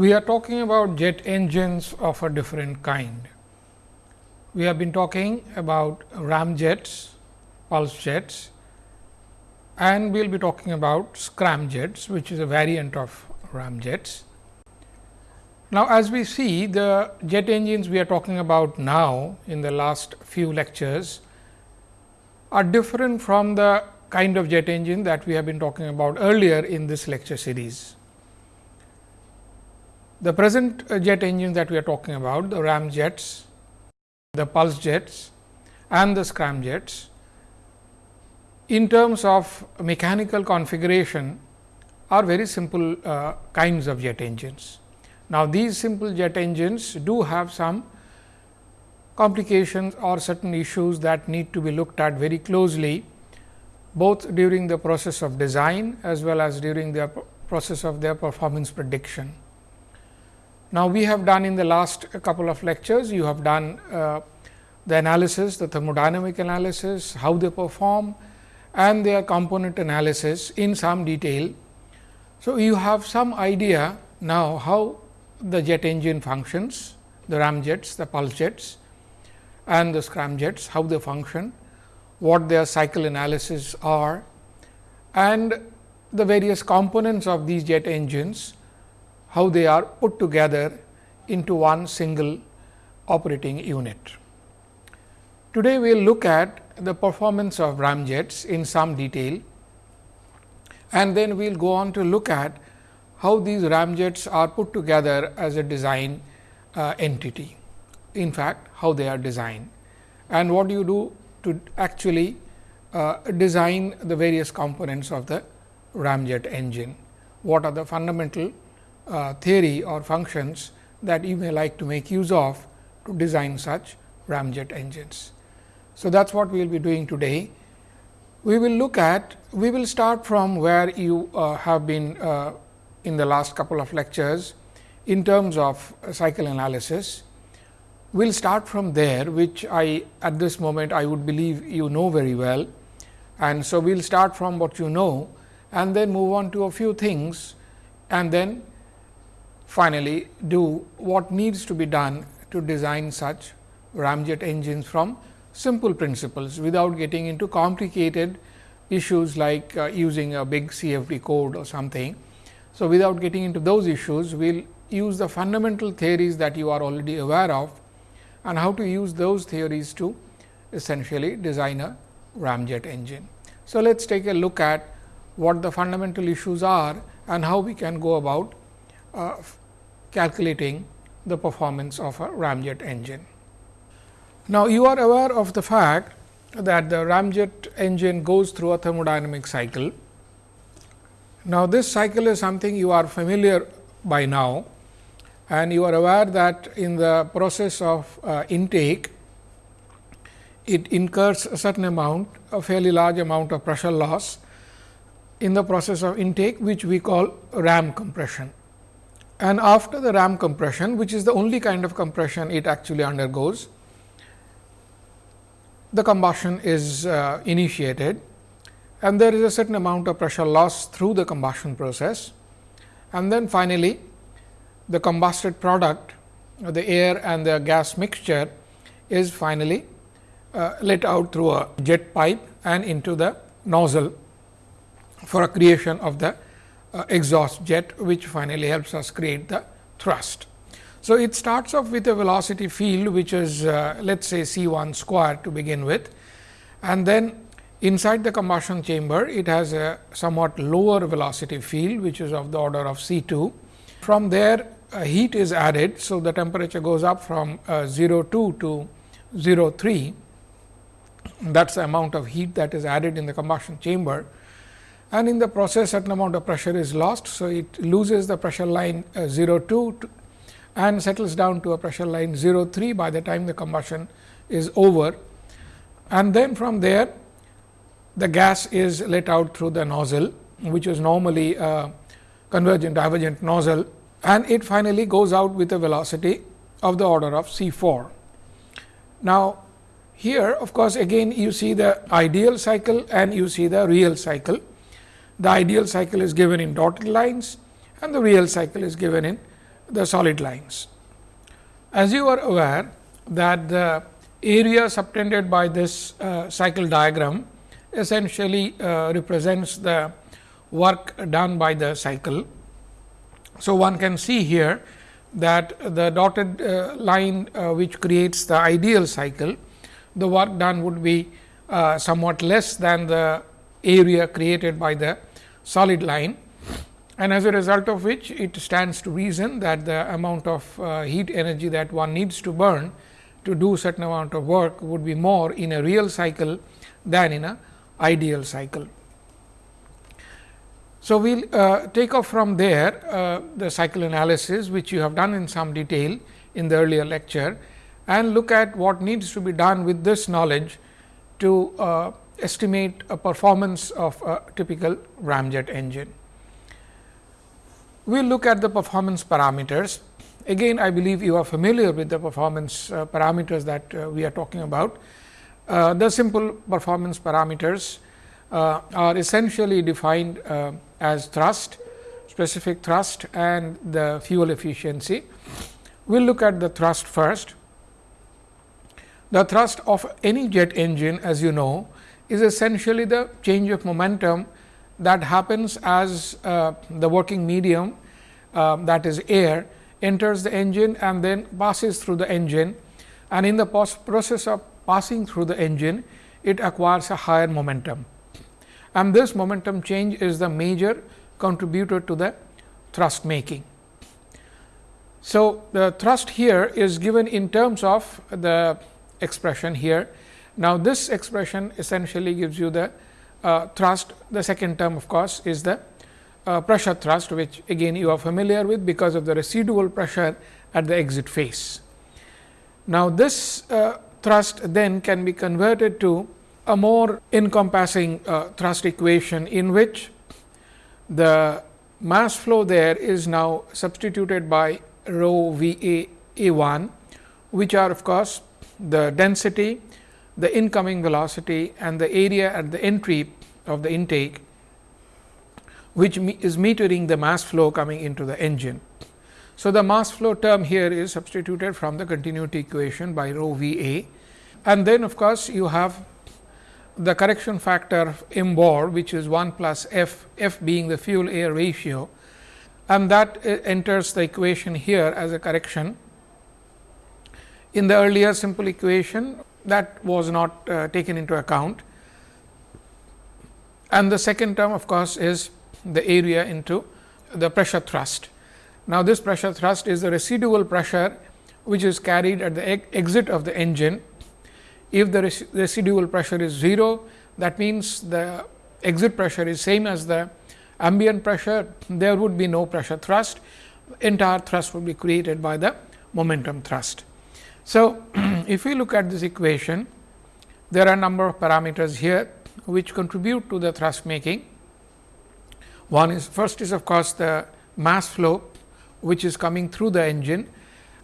we are talking about jet engines of a different kind. We have been talking about ramjets, pulse jets and we will be talking about scramjets, which is a variant of ramjets. Now, as we see the jet engines we are talking about now in the last few lectures are different from the kind of jet engine that we have been talking about earlier in this lecture series. The present jet engine that we are talking about, the ramjets, the pulse jets and the scramjets, in terms of mechanical configuration are very simple uh, kinds of jet engines. Now, these simple jet engines do have some complications or certain issues that need to be looked at very closely both during the process of design as well as during the process of their performance prediction. Now, we have done in the last couple of lectures, you have done uh, the analysis, the thermodynamic analysis, how they perform and their component analysis in some detail. So, you have some idea now how the jet engine functions, the ramjets, the pulse jets and the scramjets, how they function, what their cycle analysis are and the various components of these jet engines how they are put together into one single operating unit. Today, we will look at the performance of ramjets in some detail and then we will go on to look at how these ramjets are put together as a design uh, entity. In fact, how they are designed and what do you do to actually uh, design the various components of the ramjet engine. What are the fundamental uh, theory or functions that you may like to make use of to design such ramjet engines. So, that is what we will be doing today. We will look at, we will start from where you uh, have been uh, in the last couple of lectures in terms of cycle analysis. We will start from there, which I at this moment I would believe you know very well. And so, we will start from what you know and then move on to a few things and then finally, do what needs to be done to design such ramjet engines from simple principles without getting into complicated issues like uh, using a big CFD code or something. So, without getting into those issues, we will use the fundamental theories that you are already aware of and how to use those theories to essentially design a ramjet engine. So, let us take a look at what the fundamental issues are and how we can go about uh, calculating the performance of a ramjet engine. Now, you are aware of the fact that the ramjet engine goes through a thermodynamic cycle. Now, this cycle is something you are familiar by now and you are aware that in the process of uh, intake, it incurs a certain amount, a fairly large amount of pressure loss in the process of intake, which we call ram compression and after the ram compression which is the only kind of compression it actually undergoes, the combustion is uh, initiated and there is a certain amount of pressure loss through the combustion process. And then finally, the combusted product the air and the gas mixture is finally uh, let out through a jet pipe and into the nozzle for a creation of the uh, exhaust jet, which finally helps us create the thrust. So, it starts off with a velocity field, which is uh, let us say C 1 square to begin with and then inside the combustion chamber it has a somewhat lower velocity field, which is of the order of C 2. From there uh, heat is added. So, the temperature goes up from uh, 0 2 to 0 3 that is the amount of heat that is added in the combustion chamber and in the process certain amount of pressure is lost. So, it loses the pressure line uh, 0 2 and settles down to a pressure line 0 3 by the time the combustion is over. And then from there the gas is let out through the nozzle, which is normally a convergent divergent nozzle and it finally goes out with a velocity of the order of C 4. Now, here of course, again you see the ideal cycle and you see the real cycle the ideal cycle is given in dotted lines and the real cycle is given in the solid lines. As you are aware that the area subtended by this uh, cycle diagram essentially uh, represents the work done by the cycle. So, one can see here that the dotted uh, line uh, which creates the ideal cycle, the work done would be uh, somewhat less than the area created by the solid line and as a result of which it stands to reason that the amount of uh, heat energy that one needs to burn to do certain amount of work would be more in a real cycle than in a ideal cycle. So, we will uh, take off from there uh, the cycle analysis which you have done in some detail in the earlier lecture and look at what needs to be done with this knowledge to uh, estimate a performance of a typical ramjet engine. We will look at the performance parameters. Again I believe you are familiar with the performance uh, parameters that uh, we are talking about. Uh, the simple performance parameters uh, are essentially defined as thrust, specific thrust and the fuel efficiency. We will look at the thrust first. The thrust of any jet engine as you know is essentially the change of momentum that happens as uh, the working medium uh, that is air enters the engine and then passes through the engine and in the process of passing through the engine it acquires a higher momentum and this momentum change is the major contributor to the thrust making. So, the thrust here is given in terms of the expression here. Now, this expression essentially gives you the uh, thrust, the second term of course, is the uh, pressure thrust which again you are familiar with because of the residual pressure at the exit face. Now, this uh, thrust then can be converted to a more encompassing uh, thrust equation in which the mass flow there is now substituted by rho V A A 1, which are of course, the density, the incoming velocity and the area at the entry of the intake, which is metering the mass flow coming into the engine. So, the mass flow term here is substituted from the continuity equation by rho V A and then of course, you have the correction factor m bar which is 1 plus f, f being the fuel air ratio and that uh, enters the equation here as a correction. In the earlier simple equation that was not uh, taken into account and the second term of course, is the area into the pressure thrust. Now, this pressure thrust is the residual pressure which is carried at the exit of the engine if the res residual pressure is 0, that means the exit pressure is same as the ambient pressure, there would be no pressure thrust, entire thrust would be created by the momentum thrust. So, if we look at this equation, there are a number of parameters here which contribute to the thrust making. One is first is of course, the mass flow which is coming through the engine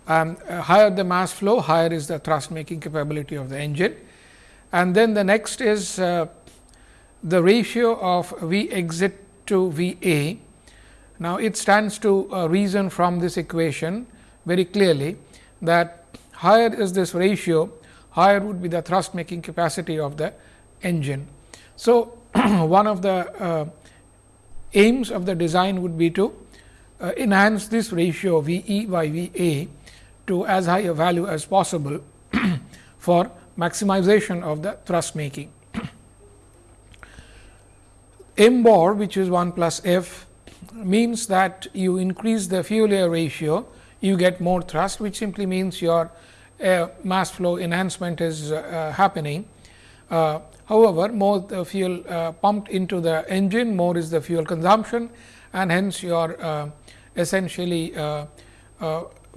um, higher the mass flow, higher is the thrust making capability of the engine. And then the next is uh, the ratio of V exit to V A. Now, it stands to uh, reason from this equation very clearly that higher is this ratio, higher would be the thrust making capacity of the engine. So, one of the uh, aims of the design would be to uh, enhance this ratio V e by V a to as high a value as possible for maximization of the thrust making. M bar which is 1 plus f means that you increase the fuel air ratio, you get more thrust which simply means your uh, mass flow enhancement is uh, happening. Uh, however, more the fuel uh, pumped into the engine, more is the fuel consumption and hence your essentially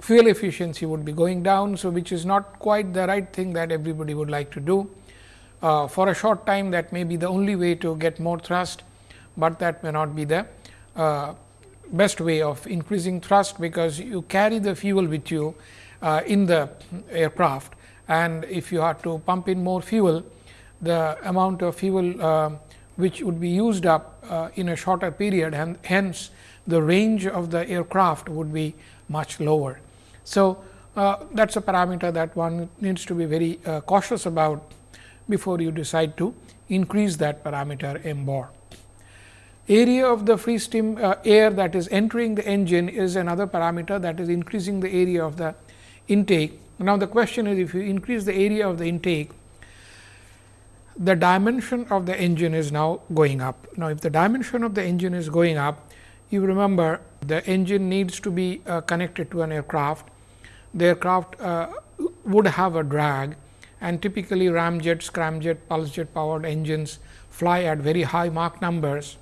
fuel efficiency would be going down. So, which is not quite the right thing that everybody would like to do. Uh, for a short time that may be the only way to get more thrust, but that may not be the uh, best way of increasing thrust, because you carry the fuel with you uh, in the aircraft and if you have to pump in more fuel, the amount of fuel uh, which would be used up uh, in a shorter period and hence the range of the aircraft would be much lower. So, uh, that is a parameter that one needs to be very uh, cautious about before you decide to increase that parameter m bar. Area of the free steam uh, air that is entering the engine is another parameter that is increasing the area of the intake. Now, the question is if you increase the area of the intake, the dimension of the engine is now going up. Now, if the dimension of the engine is going up, you remember the engine needs to be uh, connected to an aircraft. The aircraft uh, would have a drag and typically ramjet, scramjet, pulsejet powered engines fly at very high Mach numbers.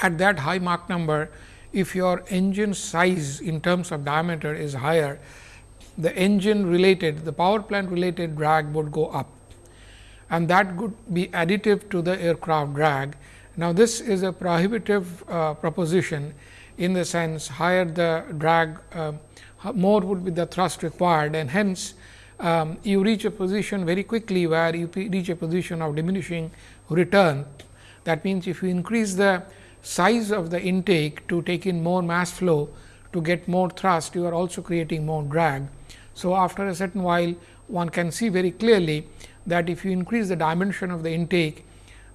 At that high Mach number, if your engine size in terms of diameter is higher, the engine related, the power plant related drag would go up and that would be additive to the aircraft drag. Now, this is a prohibitive uh, proposition in the sense higher the drag, uh, more would be the thrust required and hence, um, you reach a position very quickly where you reach a position of diminishing return. That means, if you increase the size of the intake to take in more mass flow to get more thrust, you are also creating more drag. So, after a certain while one can see very clearly that if you increase the dimension of the intake,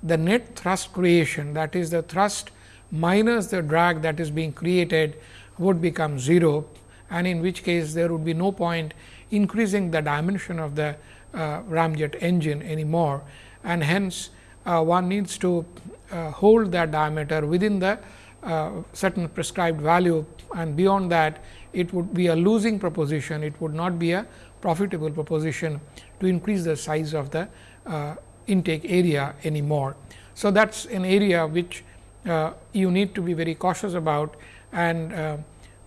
the net thrust creation that is the thrust minus the drag that is being created would become 0 and in which case there would be no point increasing the dimension of the uh, ramjet engine anymore. And hence uh, one needs to uh, hold that diameter within the uh, certain prescribed value and beyond that it would be a losing proposition it would not be a profitable proposition to increase the size of the uh, intake area anymore. So, that is an area which uh, you need to be very cautious about and uh,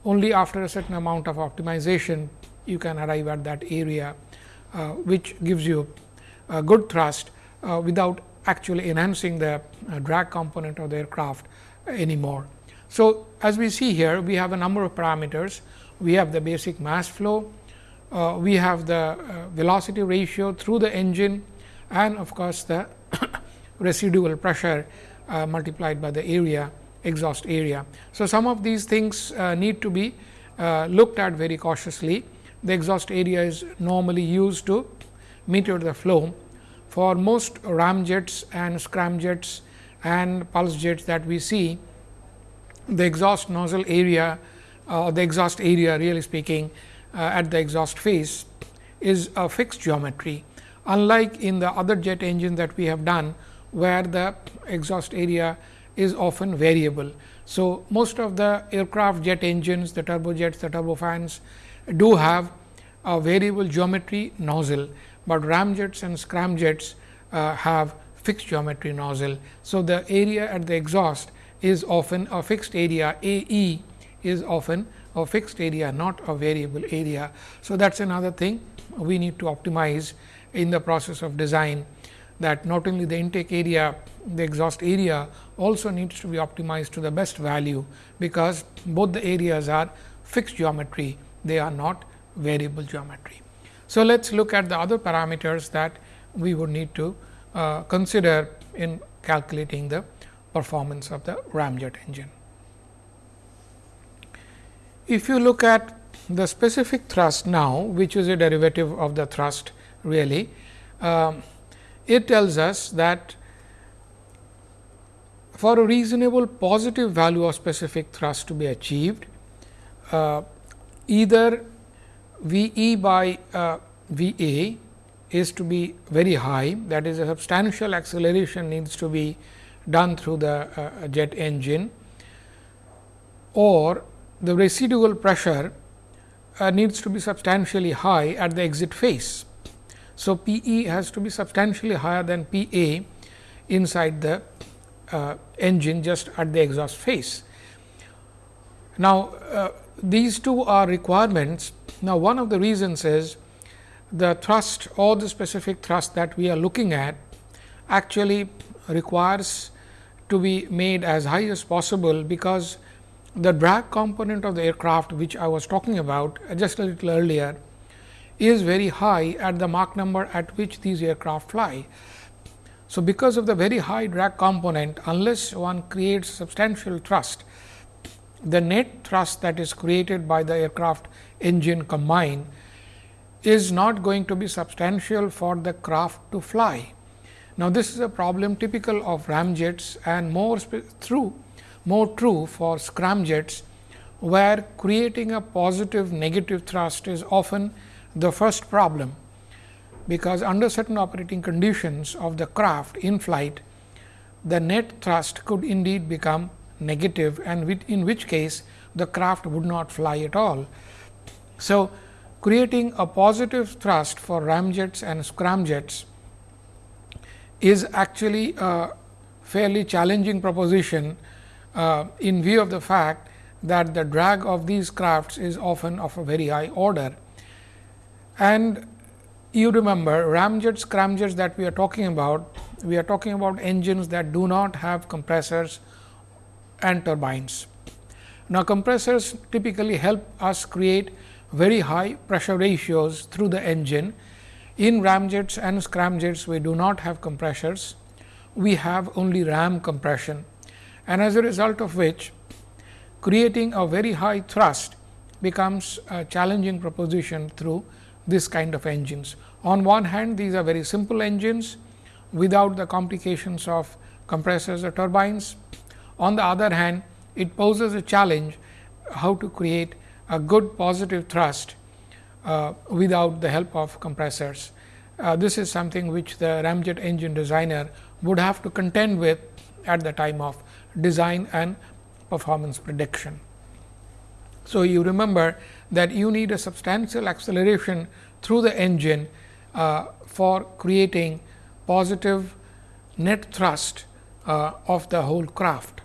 only after a certain amount of optimization you can arrive at that area uh, which gives you a good thrust uh, without actually enhancing the uh, drag component of the aircraft anymore. So, as we see here we have a number of parameters we have the basic mass flow, uh, we have the uh, velocity ratio through the engine and of course, the residual pressure uh, multiplied by the area exhaust area. So, some of these things uh, need to be uh, looked at very cautiously. The exhaust area is normally used to meter the flow. For most ramjets and scramjets and pulse jets that we see, the exhaust nozzle area or uh, the exhaust area really speaking uh, at the exhaust face is a fixed geometry unlike in the other jet engine that we have done where the exhaust area is often variable. So, most of the aircraft jet engines, the turbojets, the turbofans do have a variable geometry nozzle, but ramjets and scramjets uh, have fixed geometry nozzle. So, the area at the exhaust is often a fixed area A e is often a fixed area not a variable area. So, that is another thing we need to optimize in the process of design that not only the intake area, the exhaust area also needs to be optimized to the best value, because both the areas are fixed geometry, they are not variable geometry. So, let us look at the other parameters that we would need to uh, consider in calculating the performance of the ramjet engine. If you look at the specific thrust now, which is a derivative of the thrust really, um, it tells us that for a reasonable positive value of specific thrust to be achieved, uh, either V e by uh, V a is to be very high that is a substantial acceleration needs to be done through the uh, jet engine or the residual pressure uh, needs to be substantially high at the exit face. So, P e has to be substantially higher than P a inside the uh, engine just at the exhaust face. Now, uh, these two are requirements. Now, one of the reasons is the thrust or the specific thrust that we are looking at actually requires to be made as high as possible, because the drag component of the aircraft which I was talking about just a little earlier is very high at the Mach number at which these aircraft fly. So, because of the very high drag component unless one creates substantial thrust the net thrust that is created by the aircraft engine combined is not going to be substantial for the craft to fly. Now, this is a problem typical of ramjets and more through more true for scramjets, where creating a positive negative thrust is often the first problem, because under certain operating conditions of the craft in flight, the net thrust could indeed become negative and in which case the craft would not fly at all. So, creating a positive thrust for ramjets and scramjets is actually a fairly challenging proposition uh, in view of the fact that the drag of these crafts is often of a very high order. And you remember ramjets, scramjets that we are talking about, we are talking about engines that do not have compressors and turbines. Now, compressors typically help us create very high pressure ratios through the engine. In ramjets and scramjets, we do not have compressors, we have only ram compression and as a result of which creating a very high thrust becomes a challenging proposition through this kind of engines. On one hand, these are very simple engines without the complications of compressors or turbines. On the other hand, it poses a challenge how to create a good positive thrust uh, without the help of compressors. Uh, this is something which the ramjet engine designer would have to contend with at the time of design and performance prediction. So, you remember that you need a substantial acceleration through the engine uh, for creating positive net thrust uh, of the whole craft.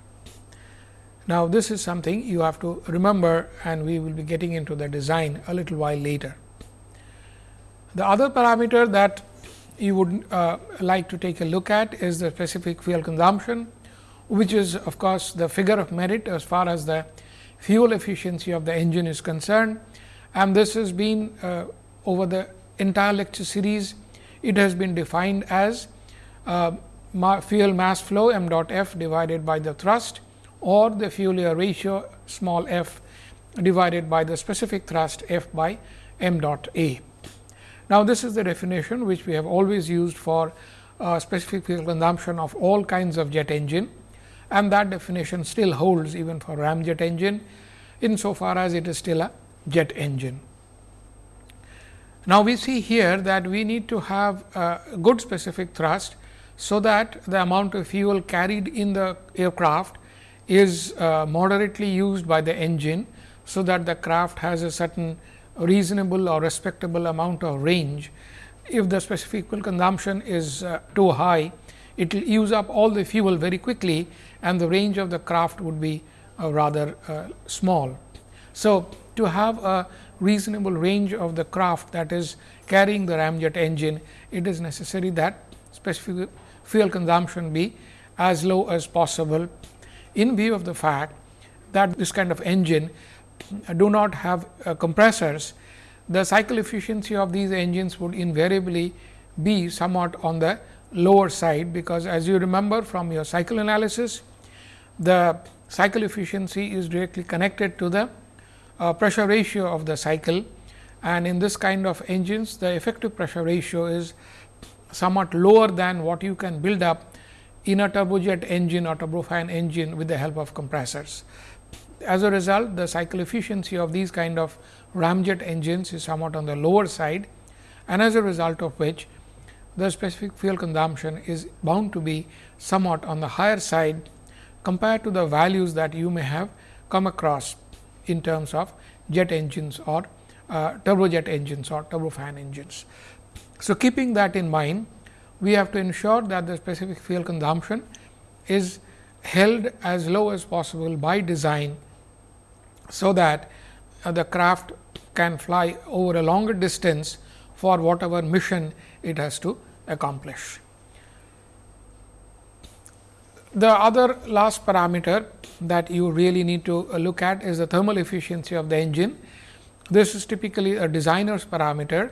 Now, this is something you have to remember and we will be getting into the design a little while later. The other parameter that you would uh, like to take a look at is the specific fuel consumption, which is of course, the figure of merit as far as the fuel efficiency of the engine is concerned. And this has been uh, over the entire lecture series, it has been defined as uh, fuel mass flow m dot f divided by the thrust or the fuel air ratio small f divided by the specific thrust f by m dot a. Now, this is the definition which we have always used for uh, specific fuel consumption of all kinds of jet engine and that definition still holds even for ramjet engine insofar as it is still a jet engine. Now, we see here that we need to have a good specific thrust, so that the amount of fuel carried in the aircraft is uh, moderately used by the engine. So, that the craft has a certain reasonable or respectable amount of range. If the specific fuel consumption is uh, too high, it will use up all the fuel very quickly and the range of the craft would be uh, rather uh, small. So, to have a reasonable range of the craft that is carrying the ramjet engine, it is necessary that specific fuel consumption be as low as possible in view of the fact that this kind of engine do not have uh, compressors, the cycle efficiency of these engines would invariably be somewhat on the lower side, because as you remember from your cycle analysis, the cycle efficiency is directly connected to the uh, pressure ratio of the cycle. And in this kind of engines the effective pressure ratio is somewhat lower than what you can build up in a turbojet engine or turbofan engine with the help of compressors. As a result, the cycle efficiency of these kind of ramjet engines is somewhat on the lower side and as a result of which the specific fuel consumption is bound to be somewhat on the higher side compared to the values that you may have come across in terms of jet engines or uh, turbojet engines or turbofan engines. So, keeping that in mind, we have to ensure that the specific fuel consumption is held as low as possible by design. So, that uh, the craft can fly over a longer distance for whatever mission it has to accomplish. The other last parameter that you really need to look at is the thermal efficiency of the engine. This is typically a designer's parameter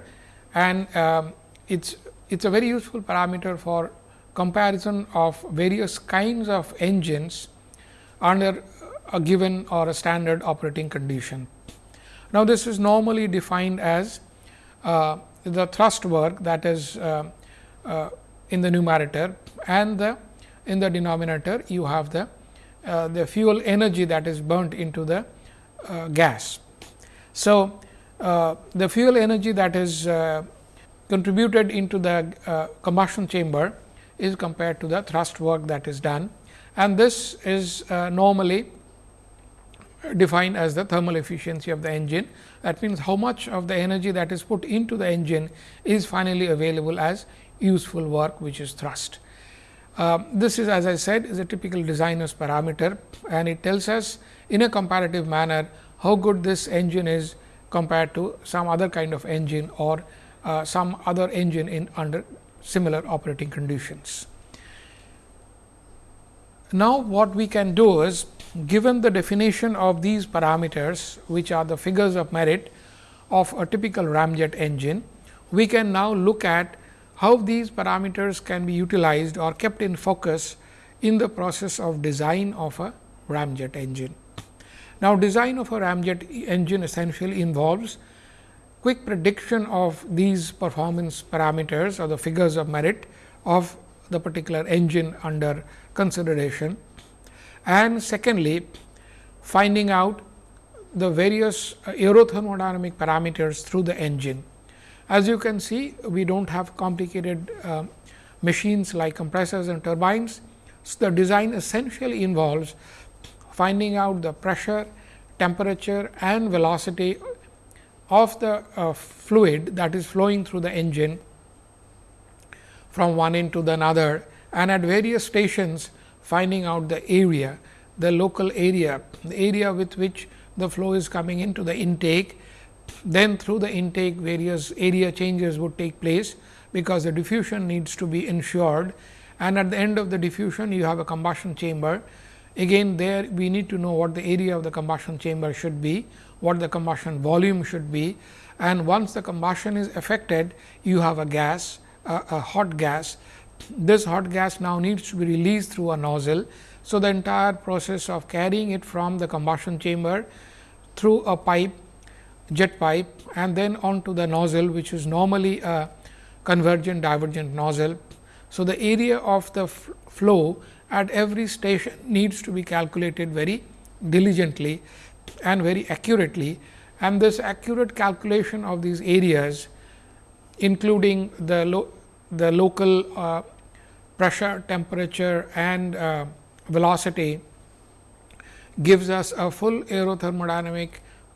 and um, it's it's a very useful parameter for comparison of various kinds of engines under a given or a standard operating condition. Now, this is normally defined as uh, the thrust work that is uh, uh, in the numerator and the in the denominator you have the uh, the fuel energy that is burnt into the uh, gas. So, uh, the fuel energy that is contributed into the combustion chamber is compared to the thrust work that is done and this is normally defined as the thermal efficiency of the engine. That means, how much of the energy that is put into the engine is finally available as useful work which is thrust. Uh, this is as I said is a typical designer's parameter and it tells us in a comparative manner how good this engine is compared to some other kind of engine or uh, some other engine in under similar operating conditions. Now, what we can do is given the definition of these parameters which are the figures of merit of a typical ramjet engine, we can now look at how these parameters can be utilized or kept in focus in the process of design of a ramjet engine. Now, design of a ramjet engine essentially involves quick prediction of these performance parameters or the figures of merit of the particular engine under consideration and secondly finding out the various aerothermodynamic parameters through the engine. As you can see, we do not have complicated uh, machines like compressors and turbines. So, the design essentially involves finding out the pressure, temperature and velocity of the uh, fluid that is flowing through the engine from one end to the another and at various stations finding out the area, the local area, the area with which the flow is coming into the intake. Then through the intake various area changes would take place, because the diffusion needs to be ensured and at the end of the diffusion you have a combustion chamber. Again there we need to know what the area of the combustion chamber should be, what the combustion volume should be and once the combustion is affected you have a gas, a, a hot gas this hot gas now needs to be released through a nozzle. So, the entire process of carrying it from the combustion chamber through a pipe jet pipe and then onto the nozzle which is normally a convergent divergent nozzle. So, the area of the flow at every station needs to be calculated very diligently and very accurately and this accurate calculation of these areas including the, lo the local uh, pressure, temperature and uh, velocity gives us a full aerothermodynamic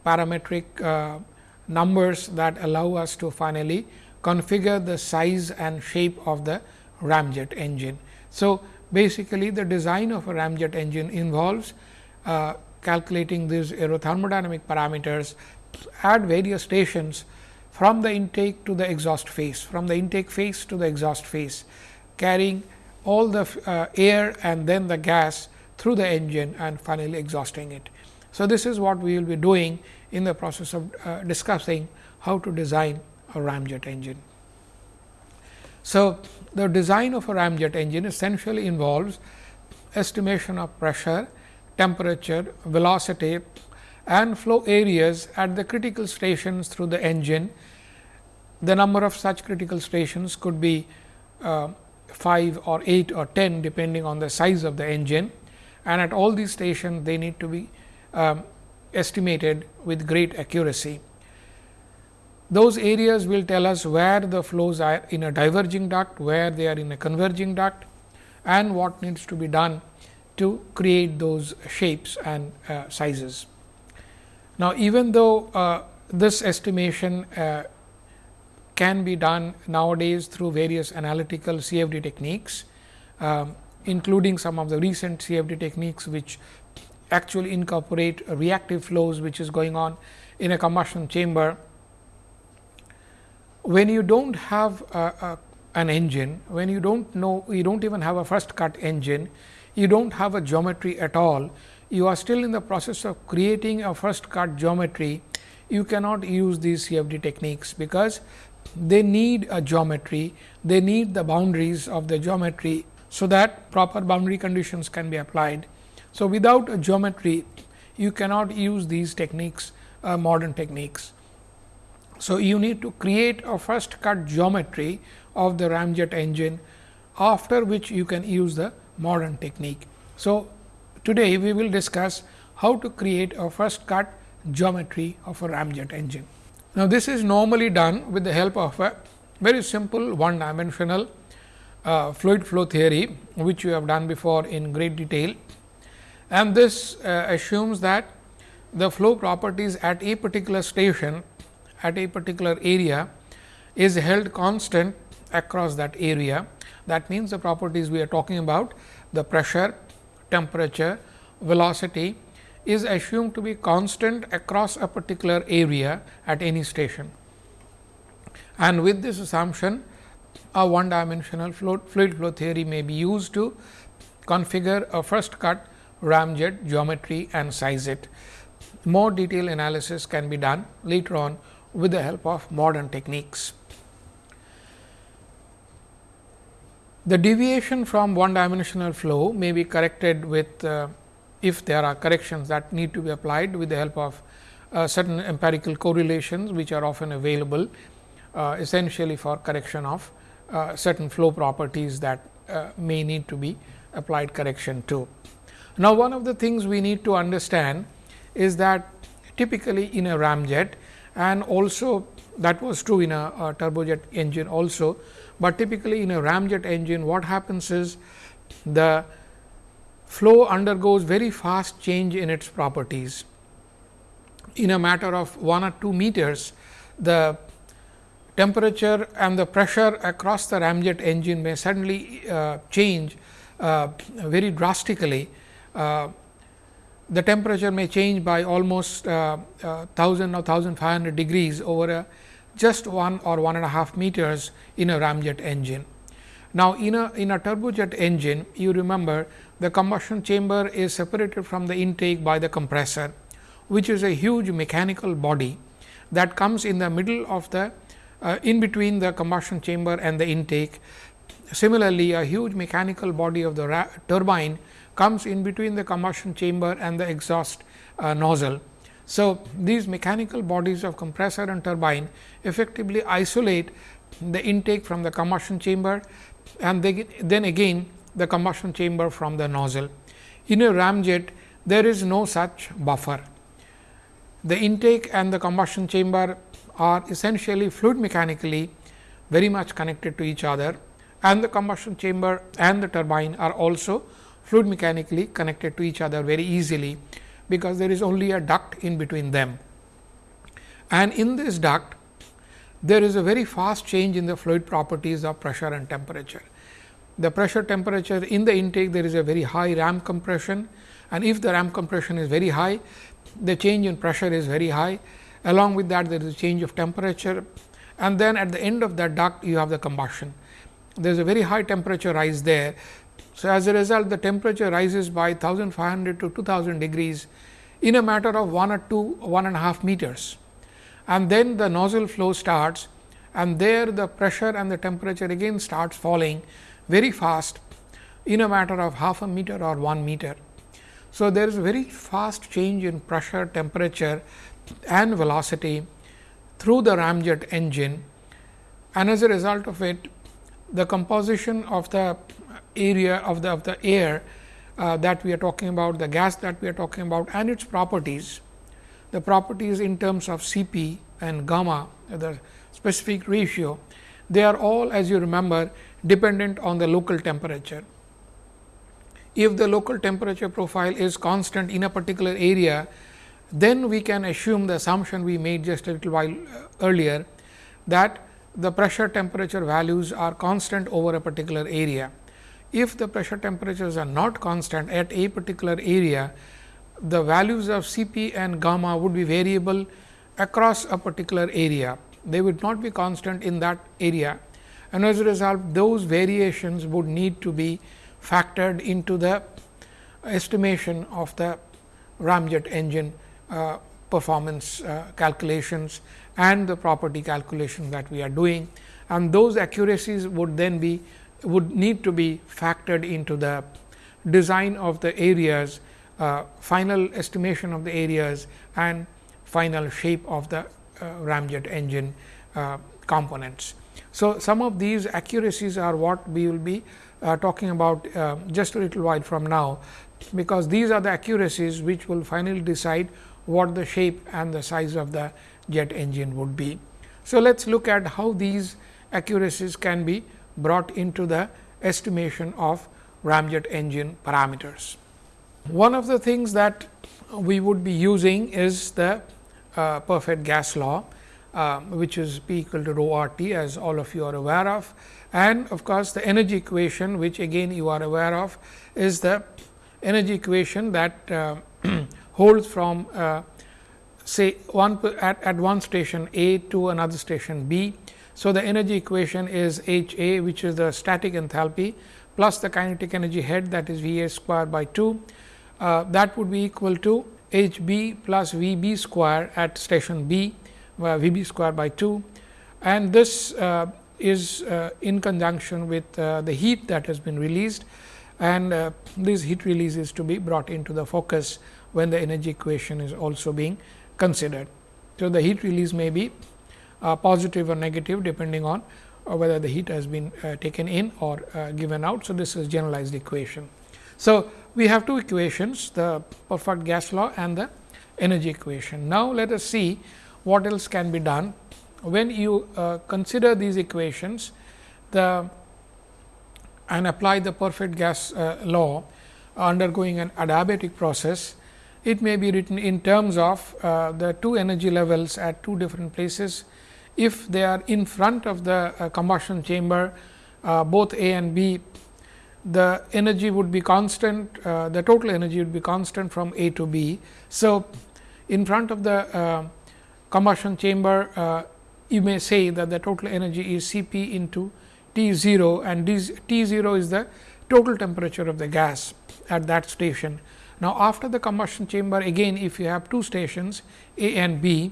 parametric uh, numbers that allow us to finally configure the size and shape of the ramjet engine. So, basically the design of a ramjet engine involves uh, calculating these aerothermodynamic parameters at various stations from the intake to the exhaust face, from the intake face to the exhaust face carrying all the uh, air and then the gas through the engine and finally exhausting it. So, this is what we will be doing in the process of uh, discussing how to design a ramjet engine. So, the design of a ramjet engine essentially involves estimation of pressure, temperature, velocity and flow areas at the critical stations through the engine. The number of such critical stations could be uh, 5 or 8 or 10 depending on the size of the engine and at all these stations they need to be um, estimated with great accuracy. Those areas will tell us where the flows are in a diverging duct, where they are in a converging duct and what needs to be done to create those shapes and uh, sizes. Now, even though uh, this estimation uh, can be done nowadays through various analytical CFD techniques, um, including some of the recent CFD techniques, which actually incorporate reactive flows, which is going on in a combustion chamber. When you do not have an engine, when you do not know, you do not even have a first cut engine, you do not have a geometry at all, you are still in the process of creating a first cut geometry, you cannot use these CFD techniques, because they need a geometry, they need the boundaries of the geometry, so that proper boundary conditions can be applied. So, without a geometry you cannot use these techniques uh, modern techniques. So, you need to create a first cut geometry of the ramjet engine after which you can use the modern technique. So, today we will discuss how to create a first cut geometry of a ramjet engine. Now, this is normally done with the help of a very simple one dimensional uh, fluid flow theory, which we have done before in great detail. And this uh, assumes that the flow properties at a particular station at a particular area is held constant across that area. That means, the properties we are talking about the pressure, temperature, velocity is assumed to be constant across a particular area at any station. And with this assumption, a one dimensional fluid flow theory may be used to configure a first cut ramjet geometry and size it. More detailed analysis can be done later on with the help of modern techniques. The deviation from one dimensional flow may be corrected with uh, if there are corrections that need to be applied with the help of uh, certain empirical correlations, which are often available uh, essentially for correction of uh, certain flow properties that uh, may need to be applied correction to. Now, one of the things we need to understand is that typically in a ramjet and also that was true in a, a turbojet engine also, but typically in a ramjet engine what happens is the flow undergoes very fast change in its properties. In a matter of 1 or 2 meters, the temperature and the pressure across the ramjet engine may suddenly uh, change uh, very drastically uh, the temperature may change by almost uh, uh, 1000 or 1500 degrees over a just one or one and a half meters in a ramjet engine. Now, in a in a turbojet engine you remember the combustion chamber is separated from the intake by the compressor, which is a huge mechanical body that comes in the middle of the uh, in between the combustion chamber and the intake. Similarly, a huge mechanical body of the turbine comes in between the combustion chamber and the exhaust uh, nozzle. So, these mechanical bodies of compressor and turbine effectively isolate the intake from the combustion chamber and they, then again the combustion chamber from the nozzle. In a ramjet, there is no such buffer. The intake and the combustion chamber are essentially fluid mechanically very much connected to each other and the combustion chamber and the turbine are also fluid mechanically connected to each other very easily, because there is only a duct in between them. And in this duct, there is a very fast change in the fluid properties of pressure and temperature. The pressure temperature in the intake there is a very high ram compression and if the ram compression is very high, the change in pressure is very high. Along with that there is a change of temperature and then at the end of that duct you have the combustion. There is a very high temperature rise there so, as a result the temperature rises by 1500 to 2000 degrees in a matter of 1 or 2 one and a half meters and then the nozzle flow starts and there the pressure and the temperature again starts falling very fast in a matter of half a meter or 1 meter. So, there is a very fast change in pressure, temperature and velocity through the ramjet engine and as a result of it the composition of the area of the of the air uh, that we are talking about, the gas that we are talking about and its properties, the properties in terms of C p and gamma, the specific ratio, they are all as you remember dependent on the local temperature. If the local temperature profile is constant in a particular area, then we can assume the assumption we made just a little while uh, earlier that the pressure temperature values are constant over a particular area if the pressure temperatures are not constant at a particular area, the values of C p and gamma would be variable across a particular area. They would not be constant in that area and as a result those variations would need to be factored into the estimation of the ramjet engine uh, performance uh, calculations and the property calculation that we are doing and those accuracies would then be would need to be factored into the design of the areas uh, final estimation of the areas and final shape of the uh, ramjet engine uh, components. So, some of these accuracies are what we will be uh, talking about uh, just a little while from now, because these are the accuracies which will finally decide what the shape and the size of the jet engine would be. So, let us look at how these accuracies can be brought into the estimation of ramjet engine parameters. One of the things that we would be using is the uh, perfect gas law, uh, which is P equal to rho r T as all of you are aware of. And of course, the energy equation which again you are aware of is the energy equation that uh, holds from uh, say one at, at one station A to another station B. So, the energy equation is H A which is the static enthalpy plus the kinetic energy head that is V A square by 2. Uh, that would be equal to H b plus V b square at station B uh, V b square by 2 and this uh, is uh, in conjunction with uh, the heat that has been released and this heat release is to be brought into the focus when the energy equation is also being considered. So, the heat release may be uh, positive or negative depending on uh, whether the heat has been uh, taken in or uh, given out. So, this is generalized equation. So, we have two equations the perfect gas law and the energy equation. Now, let us see what else can be done when you uh, consider these equations the and apply the perfect gas uh, law undergoing an adiabatic process it may be written in terms of the two energy levels at two different places. If they are in front of the uh, combustion chamber, uh, both A and B, the energy would be constant, uh, the total energy would be constant from A to B. So, in front of the uh, combustion chamber, uh, you may say that the total energy is C p into T 0 and T 0 is the total temperature of the gas at that station. Now, after the combustion chamber again if you have two stations A and B,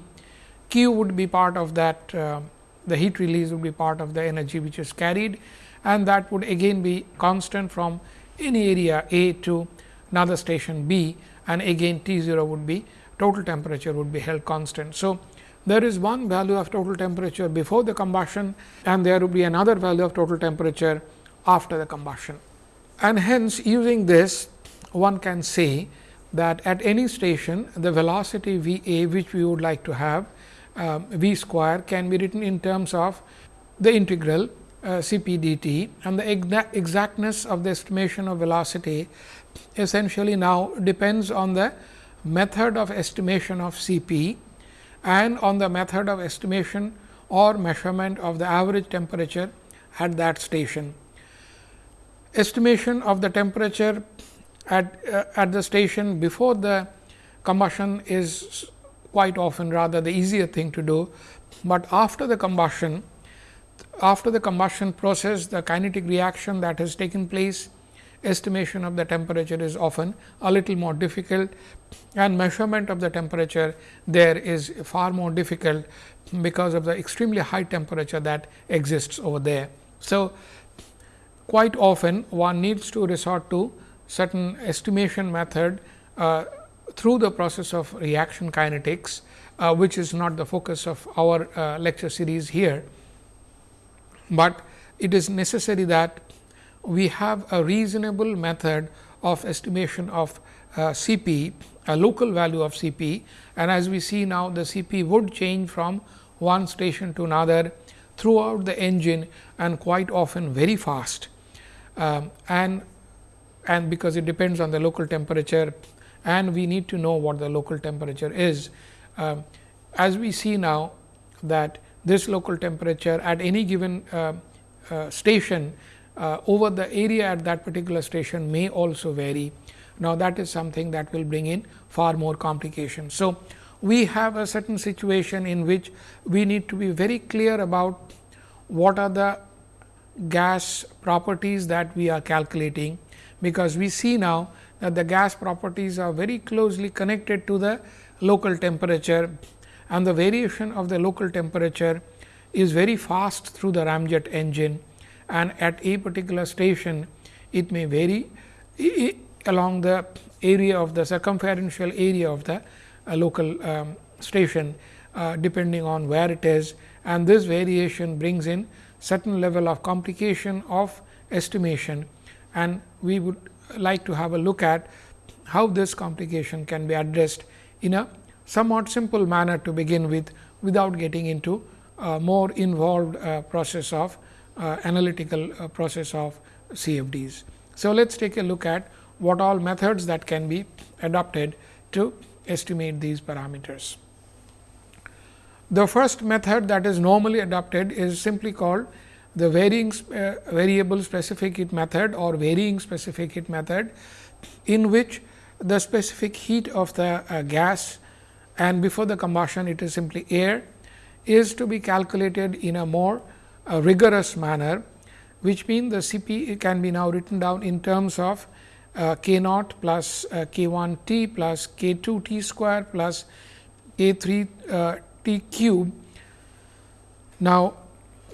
Q would be part of that uh, the heat release would be part of the energy which is carried and that would again be constant from any area A to another station B and again T 0 would be total temperature would be held constant. So, there is one value of total temperature before the combustion and there will be another value of total temperature after the combustion. And hence using this one can say that at any station the velocity V a which we would like to have uh, v square can be written in terms of the integral uh, C p d t and the exactness of the estimation of velocity essentially now depends on the method of estimation of C p and on the method of estimation or measurement of the average temperature at that station. Estimation of the temperature at, uh, at the station before the combustion is quite often rather the easier thing to do, but after the combustion after the combustion process the kinetic reaction that has taken place estimation of the temperature is often a little more difficult and measurement of the temperature there is far more difficult because of the extremely high temperature that exists over there. So, quite often one needs to resort to certain estimation method uh, through the process of reaction kinetics, uh, which is not the focus of our uh, lecture series here, but it is necessary that we have a reasonable method of estimation of uh, C p, a local value of C p and as we see now the C p would change from one station to another throughout the engine and quite often very fast. Um, and and because it depends on the local temperature and we need to know what the local temperature is. Uh, as we see now that this local temperature at any given uh, uh, station uh, over the area at that particular station may also vary. Now, that is something that will bring in far more complications. So, we have a certain situation in which we need to be very clear about what are the gas properties that we are calculating because we see now that the gas properties are very closely connected to the local temperature and the variation of the local temperature is very fast through the ramjet engine and at a particular station it may vary along the area of the circumferential area of the uh, local um, station uh, depending on where it is and this variation brings in certain level of complication of estimation and we would like to have a look at how this complication can be addressed in a somewhat simple manner to begin with without getting into a more involved uh, process of uh, analytical uh, process of CFDs. So, let us take a look at what all methods that can be adopted to estimate these parameters. The first method that is normally adopted is simply called the varying uh, variable specific heat method or varying specific heat method, in which the specific heat of the uh, gas and before the combustion it is simply air is to be calculated in a more uh, rigorous manner, which means the C p can be now written down in terms of uh, k naught plus uh, k 1 t plus k 2 t square plus k 3 uh, t cube. Now,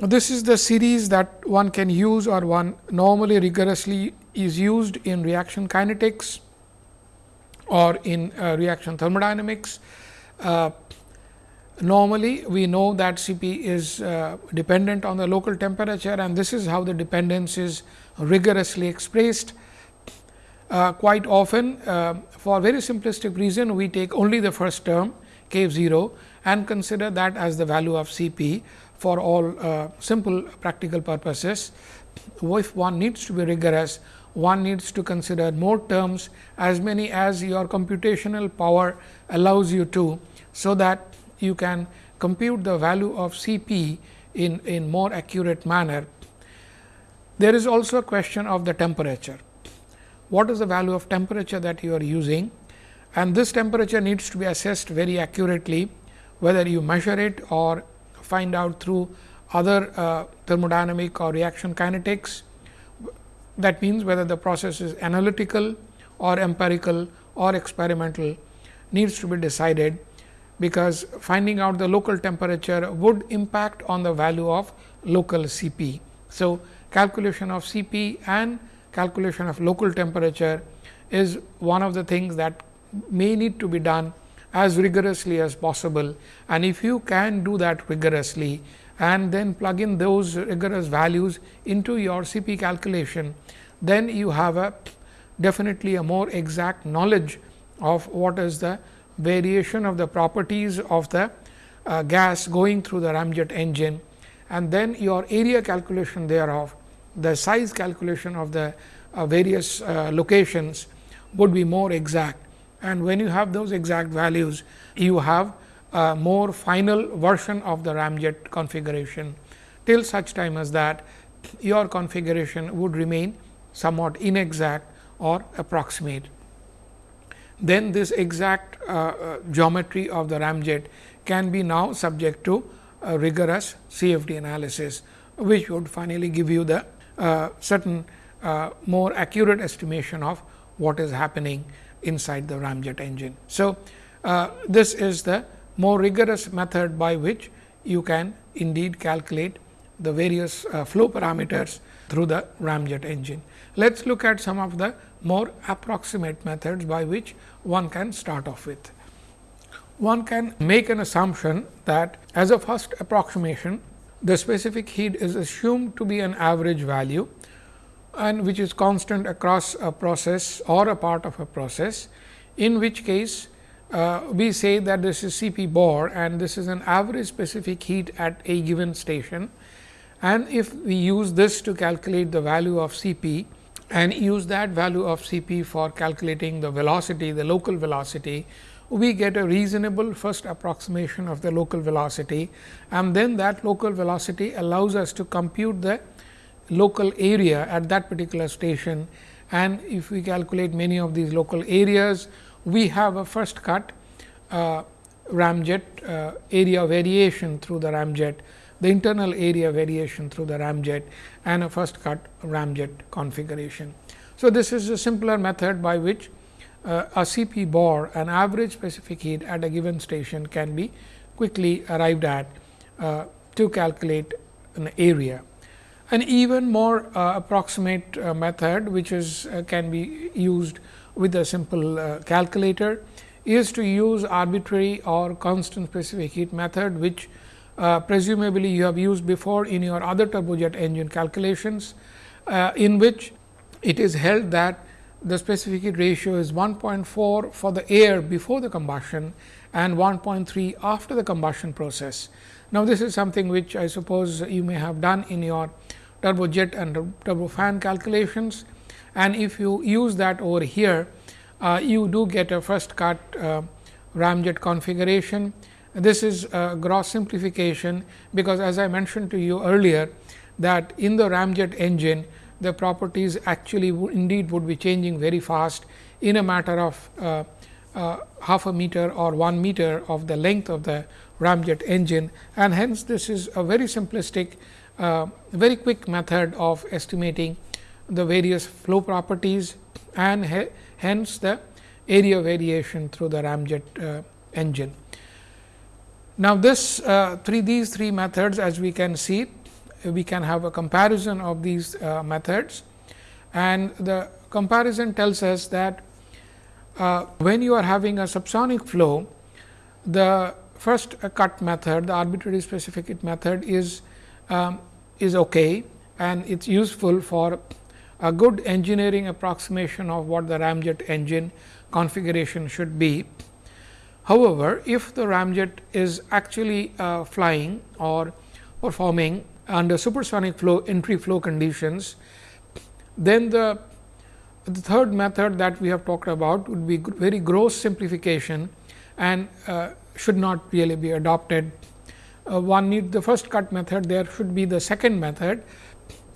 this is the series that one can use or one normally rigorously is used in reaction kinetics or in uh, reaction thermodynamics. Uh, normally, we know that C p is uh, dependent on the local temperature and this is how the dependence is rigorously expressed. Uh, quite often, uh, for very simplistic reason, we take only the first term k 0 and consider that as the value of C p for all uh, simple practical purposes. If one needs to be rigorous, one needs to consider more terms as many as your computational power allows you to. So, that you can compute the value of C p in, in more accurate manner. There is also a question of the temperature. What is the value of temperature that you are using and this temperature needs to be assessed very accurately whether you measure it or find out through other uh, thermodynamic or reaction kinetics that means, whether the process is analytical or empirical or experimental needs to be decided, because finding out the local temperature would impact on the value of local C p. So, calculation of C p and calculation of local temperature is one of the things that may need to be done as rigorously as possible. And if you can do that rigorously, and then plug in those rigorous values into your C p calculation, then you have a definitely a more exact knowledge of what is the variation of the properties of the uh, gas going through the ramjet engine and then your area calculation thereof, the size calculation of the uh, various uh, locations would be more exact. And when you have those exact values, you have a more final version of the ramjet configuration till such time as that your configuration would remain somewhat inexact or approximate. Then this exact uh, uh, geometry of the ramjet can be now subject to rigorous CFD analysis, which would finally give you the uh, certain uh, more accurate estimation of what is happening inside the ramjet engine. So, uh, this is the more rigorous method by which you can indeed calculate the various uh, flow parameters through the ramjet engine. Let us look at some of the more approximate methods by which one can start off with. One can make an assumption that as a first approximation, the specific heat is assumed to be an average value and which is constant across a process or a part of a process, in which case uh, we say that this is C p bar and this is an average specific heat at a given station. And if we use this to calculate the value of C p and use that value of C p for calculating the velocity, the local velocity, we get a reasonable first approximation of the local velocity and then that local velocity allows us to compute the local area at that particular station. And if we calculate many of these local areas, we have a first cut uh, ramjet uh, area variation through the ramjet, the internal area variation through the ramjet and a first cut ramjet configuration. So, this is a simpler method by which uh, a CP bar an average specific heat at a given station can be quickly arrived at uh, to calculate an area. An even more uh, approximate uh, method which is uh, can be used with a simple uh, calculator is to use arbitrary or constant specific heat method, which uh, presumably you have used before in your other turbojet engine calculations, in which it is held that the specific heat ratio is 1.4 for the air before the combustion and 1.3 after the combustion process. Now, this is something which I suppose you may have done in your turbojet and turbofan calculations and if you use that over here, uh, you do get a first cut uh, ramjet configuration. This is a gross simplification, because as I mentioned to you earlier that in the ramjet engine the properties actually indeed would be changing very fast in a matter of uh, uh, half a meter or 1 meter of the length of the ramjet engine and hence this is a very simplistic uh, very quick method of estimating the various flow properties and hence the area variation through the ramjet uh, engine. Now, this uh, three these three methods as we can see we can have a comparison of these uh, methods and the comparison tells us that uh, when you are having a subsonic flow the first cut method the arbitrary specific method is um, is okay and it is useful for a good engineering approximation of what the ramjet engine configuration should be. However, if the ramjet is actually uh, flying or performing under supersonic flow entry flow conditions, then the, the third method that we have talked about would be very gross simplification and uh, should not really be adopted. Uh, one need the first cut method, there should be the second method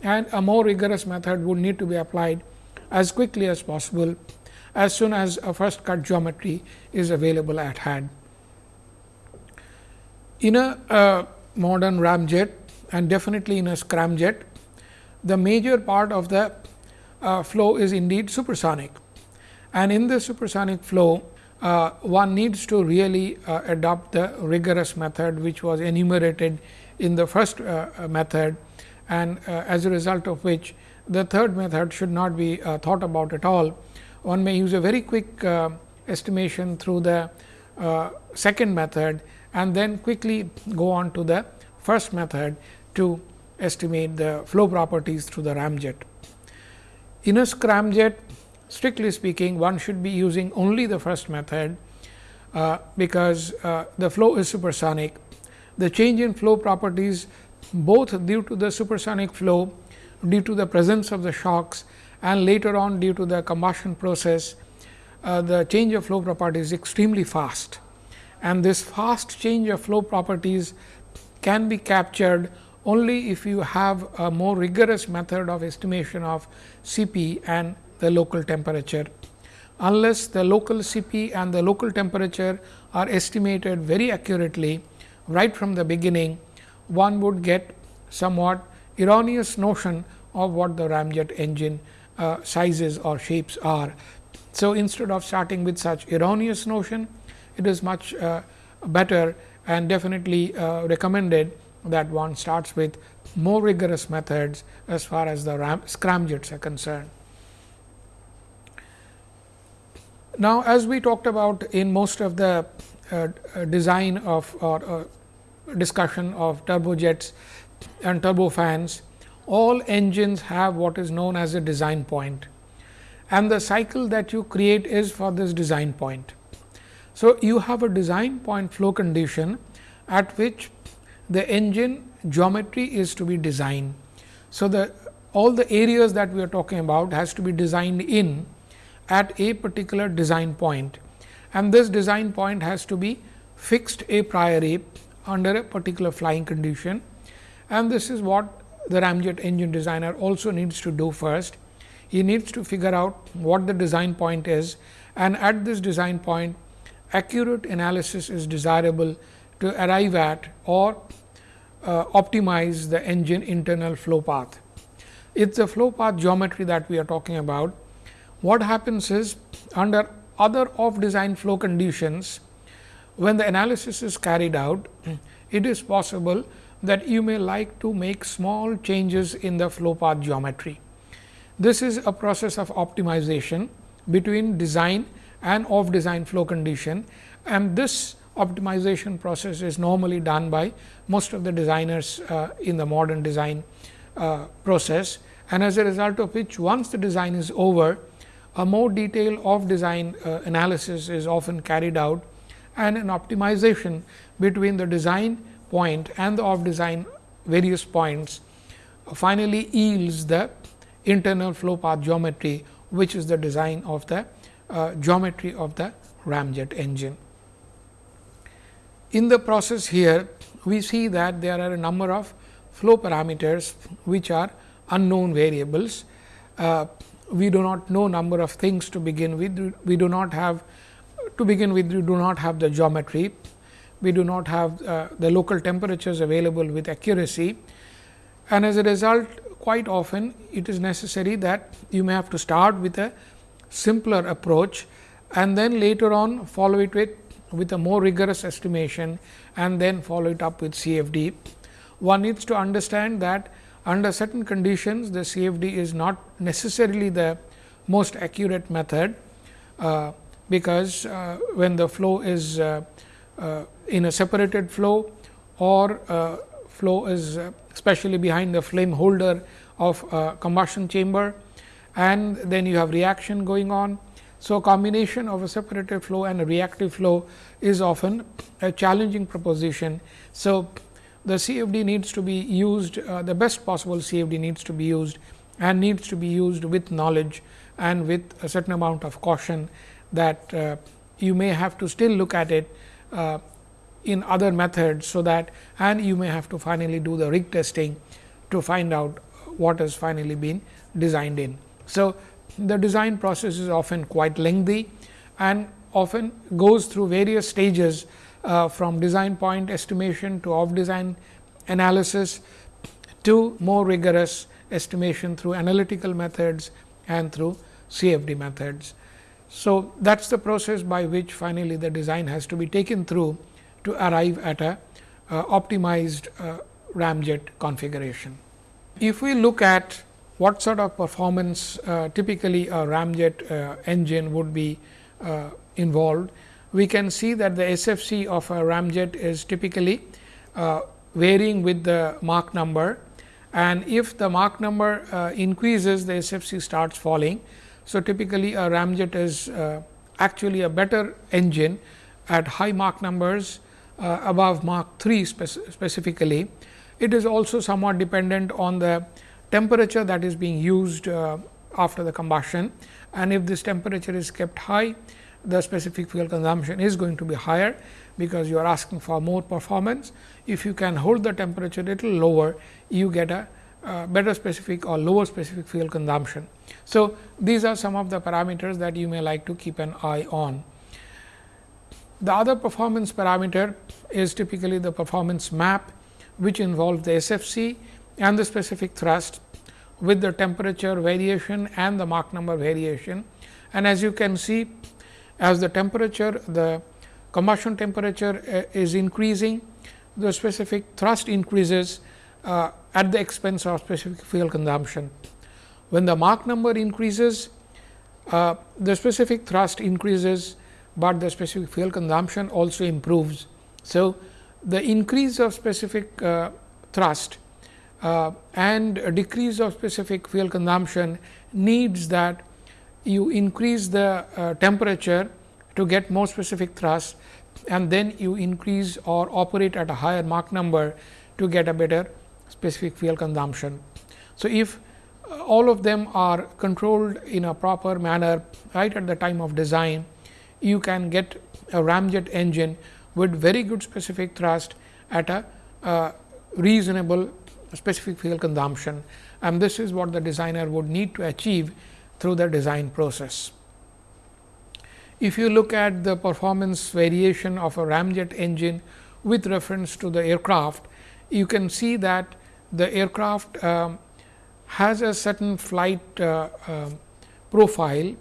and a more rigorous method would need to be applied as quickly as possible as soon as a first cut geometry is available at hand. In a uh, modern ramjet and definitely in a scramjet, the major part of the uh, flow is indeed supersonic. And in the supersonic flow, uh, one needs to really uh, adopt the rigorous method, which was enumerated in the first uh, method and uh, as a result of which the third method should not be thought about at all one may use a very quick uh, estimation through the uh, second method and then quickly go on to the first method to estimate the flow properties through the ramjet. In a scramjet strictly speaking one should be using only the first method, uh, because uh, the flow is supersonic. The change in flow properties both due to the supersonic flow due to the presence of the shocks and later on due to the combustion process, uh, the change of flow properties is extremely fast. And this fast change of flow properties can be captured only if you have a more rigorous method of estimation of Cp and the local temperature. Unless the local Cp and the local temperature are estimated very accurately right from the beginning, one would get somewhat erroneous notion of what the ramjet engine uh, sizes or shapes are. So, instead of starting with such erroneous notion, it is much uh, better and definitely uh, recommended that one starts with more rigorous methods as far as the ram scramjets are concerned. Now, as we talked about in most of the uh, design of or uh, discussion of turbojets and turbofans, all engines have what is known as a design point and the cycle that you create is for this design point. So, you have a design point flow condition at which the engine geometry is to be designed. So, the all the areas that we are talking about has to be designed in at a particular design point and this design point has to be fixed a priori under a particular flying condition and this is what the ramjet engine designer also needs to do first. He needs to figure out what the design point is and at this design point accurate analysis is desirable to arrive at or uh, optimize the engine internal flow path. It is the flow path geometry that we are talking about. What happens is under other off design flow conditions, when the analysis is carried out, it is possible that you may like to make small changes in the flow path geometry. This is a process of optimization between design and off design flow condition and this optimization process is normally done by most of the designers uh, in the modern design uh, process and as a result of which once the design is over a more detailed off design uh, analysis is often carried out and an optimization between the design point and the off design various points finally yields the internal flow path geometry, which is the design of the uh, geometry of the ramjet engine. In the process here, we see that there are a number of flow parameters, which are unknown variables. Uh, we do not know number of things to begin with. We do not have to begin with, we do not have the geometry. We do not have uh, the local temperatures available with accuracy. And as a result, quite often it is necessary that you may have to start with a simpler approach and then later on follow it with with a more rigorous estimation and then follow it up with CFD. One needs to understand that under certain conditions the CFD is not necessarily the most accurate method, uh, because uh, when the flow is uh, uh in a separated flow or uh, flow is uh, especially behind the flame holder of combustion chamber and then you have reaction going on so, combination of a separated flow and a reactive flow is often a challenging proposition. So, the CFD needs to be used uh, the best possible CFD needs to be used and needs to be used with knowledge and with a certain amount of caution that uh, you may have to still look at it uh, in other methods. So, that and you may have to finally do the rig testing to find out what has finally been designed in. So, the design process is often quite lengthy and often goes through various stages uh, from design point estimation to off design analysis to more rigorous estimation through analytical methods and through CFD methods. So, that is the process by which finally, the design has to be taken through to arrive at a uh, optimized uh, ramjet configuration. If we look at what sort of performance uh, typically a ramjet uh, engine would be uh, involved. We can see that the SFC of a ramjet is typically uh, varying with the Mach number and if the Mach number uh, increases the SFC starts falling. So, typically a ramjet is uh, actually a better engine at high Mach numbers above Mach 3 spec specifically. It is also somewhat dependent on the temperature that is being used uh, after the combustion and if this temperature is kept high the specific fuel consumption is going to be higher because you are asking for more performance. If you can hold the temperature little lower you get a uh, better specific or lower specific fuel consumption. So, these are some of the parameters that you may like to keep an eye on. The other performance parameter is typically the performance map which involves the SFC and the specific thrust with the temperature variation and the Mach number variation. And as you can see as the temperature the combustion temperature uh, is increasing the specific thrust increases uh, at the expense of specific fuel consumption. When the Mach number increases uh, the specific thrust increases, but the specific fuel consumption also improves. So, the increase of specific uh, thrust uh, and decrease of specific fuel consumption needs that you increase the uh, temperature to get more specific thrust and then you increase or operate at a higher Mach number to get a better specific fuel consumption. So, if uh, all of them are controlled in a proper manner right at the time of design, you can get a ramjet engine with very good specific thrust at a uh, reasonable specific fuel consumption and this is what the designer would need to achieve through the design process. If you look at the performance variation of a ramjet engine with reference to the aircraft, you can see that the aircraft um, has a certain flight uh, uh, profile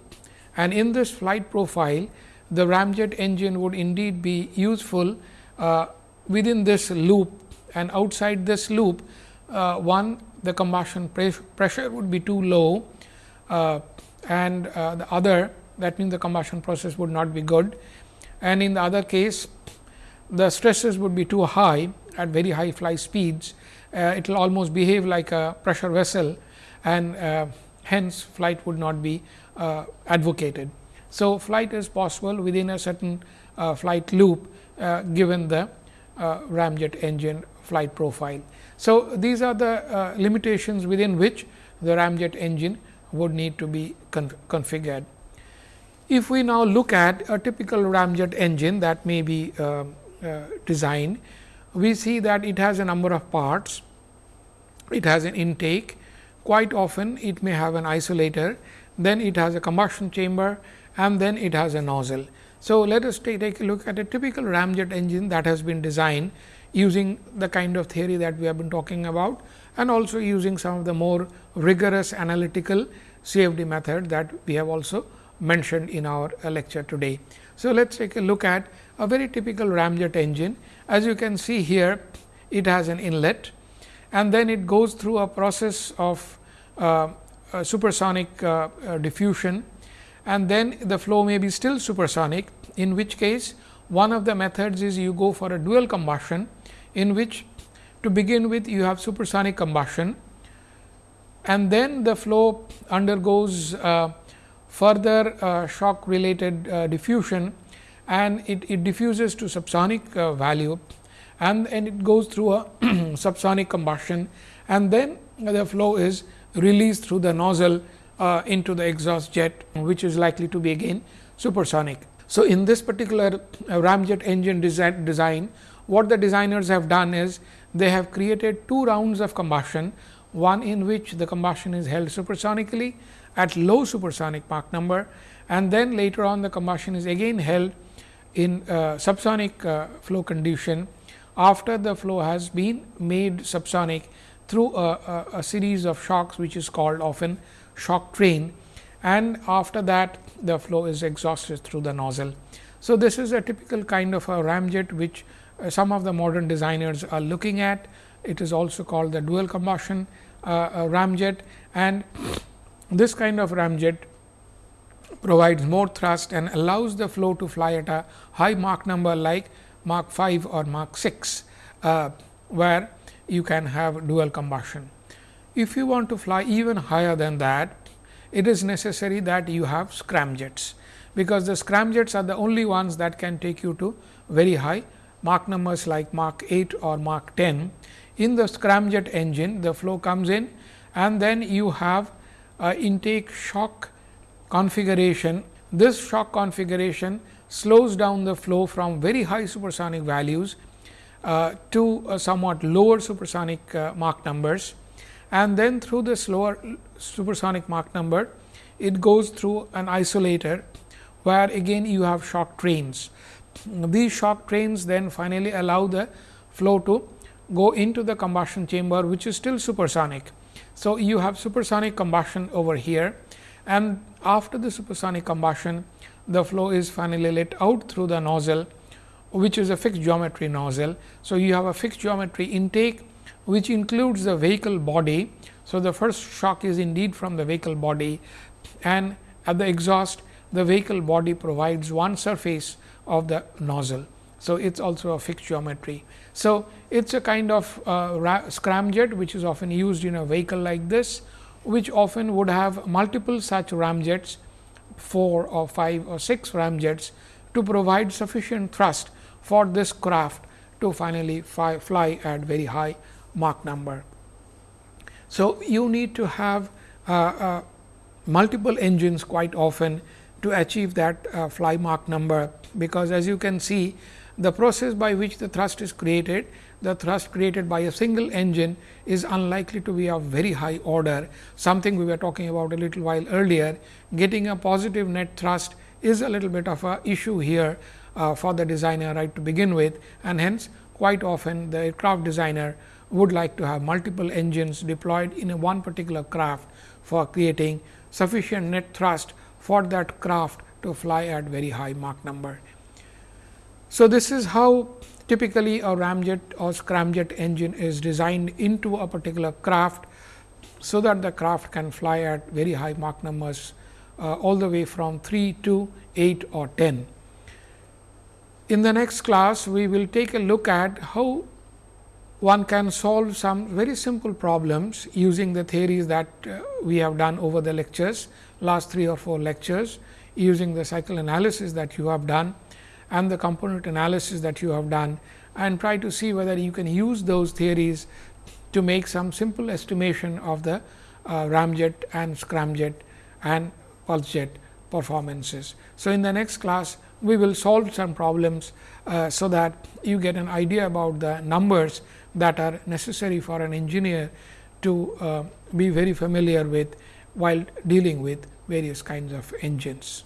and in this flight profile the ramjet engine would indeed be useful uh, within this loop and outside this loop uh, one the combustion pressure would be too low uh, and uh, the other that means the combustion process would not be good and in the other case the stresses would be too high at very high fly speeds. Uh, it will almost behave like a pressure vessel and uh, hence flight would not be uh, advocated. So, flight is possible within a certain uh, flight loop uh, given the uh, ramjet engine flight profile. So, these are the limitations within which the ramjet engine would need to be configured. If we now look at a typical ramjet engine that may be uh, uh, designed, we see that it has a number of parts. It has an intake, quite often it may have an isolator, then it has a combustion chamber and then it has a nozzle. So, let us take, take a look at a typical ramjet engine that has been designed using the kind of theory that we have been talking about and also using some of the more rigorous analytical CFD method that we have also mentioned in our lecture today. So, let us take a look at a very typical ramjet engine. As you can see here, it has an inlet and then it goes through a process of uh, supersonic uh, uh, diffusion and then the flow may be still supersonic, in which case one of the methods is you go for a dual combustion, in which to begin with you have supersonic combustion and then the flow undergoes uh, further uh, shock related uh, diffusion and it, it diffuses to subsonic uh, value and, and it goes through a subsonic combustion and then the flow is released through the nozzle uh, into the exhaust jet which is likely to be again supersonic. So, in this particular uh, ramjet engine design, design what the designers have done is they have created two rounds of combustion one in which the combustion is held supersonically at low supersonic Mach number and then later on the combustion is again held in uh, subsonic uh, flow condition after the flow has been made subsonic through a, a, a, series of shocks which is called often shock train and after that the flow is exhausted through the nozzle. So, this is a typical kind of a ramjet which some of the modern designers are looking at. It is also called the dual combustion uh, ramjet and this kind of ramjet provides more thrust and allows the flow to fly at a high Mach number like Mach 5 or Mach 6, uh, where you can have dual combustion. If you want to fly even higher than that, it is necessary that you have scramjets, because the scramjets are the only ones that can take you to very high Mach numbers like Mach 8 or Mach 10 in the scramjet engine, the flow comes in and then you have intake shock configuration. This shock configuration slows down the flow from very high supersonic values uh, to uh, somewhat lower supersonic uh, Mach numbers and then through the slower supersonic Mach number, it goes through an isolator, where again you have shock trains. These shock trains then finally allow the flow to go into the combustion chamber which is still supersonic. So, you have supersonic combustion over here and after the supersonic combustion the flow is finally let out through the nozzle which is a fixed geometry nozzle. So, you have a fixed geometry intake which includes the vehicle body. So, the first shock is indeed from the vehicle body and at the exhaust the vehicle body provides one surface of the nozzle. So, it is also a fixed geometry. So, it is a kind of uh, scramjet which is often used in a vehicle like this, which often would have multiple such ramjets 4 or 5 or 6 ramjets to provide sufficient thrust for this craft to finally fly, fly at very high Mach number. So, you need to have uh, uh, multiple engines quite often to achieve that uh, fly Mach number, because as you can see the process by which the thrust is created, the thrust created by a single engine is unlikely to be of very high order, something we were talking about a little while earlier. Getting a positive net thrust is a little bit of a issue here uh, for the designer right to begin with and hence quite often the aircraft designer would like to have multiple engines deployed in a one particular craft for creating sufficient net thrust for that craft to fly at very high Mach number. So, this is how typically a ramjet or scramjet engine is designed into a particular craft, so that the craft can fly at very high Mach numbers uh, all the way from 3 to 8 or 10. In the next class, we will take a look at how one can solve some very simple problems using the theories that uh, we have done over the lectures last 3 or 4 lectures using the cycle analysis that you have done and the component analysis that you have done and try to see whether you can use those theories to make some simple estimation of the uh, ramjet and scramjet and pulsejet performances. So, in the next class we will solve some problems, uh, so that you get an idea about the numbers that are necessary for an engineer to uh, be very familiar with while dealing with various kinds of engines.